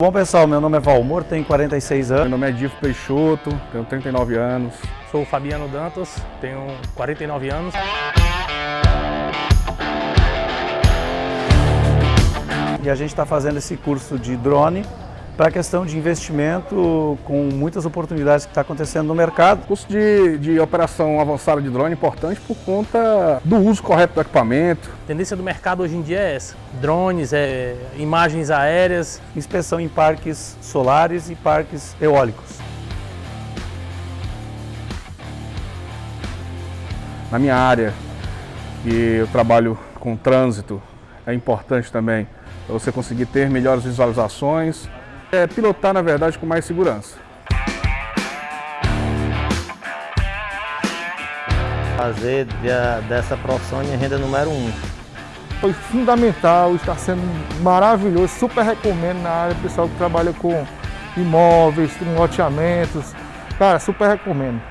Bom pessoal, meu nome é Valmor, tenho 46 anos. Meu nome é Difo Peixoto, tenho 39 anos. Sou Fabiano Dantas, tenho 49 anos. E a gente está fazendo esse curso de drone para a questão de investimento com muitas oportunidades que está acontecendo no mercado. O curso de, de operação avançada de drone é importante por conta do uso correto do equipamento. A tendência do mercado hoje em dia é essa, drones, é, imagens aéreas. Inspeção em parques solares e parques eólicos. Na minha área, que eu trabalho com trânsito, é importante também você conseguir ter melhores visualizações, é pilotar, na verdade, com mais segurança. Fazer dessa profissão minha renda número um. Foi fundamental, está sendo maravilhoso, super recomendo na área, pessoal que trabalha com imóveis, com loteamentos. Cara, super recomendo.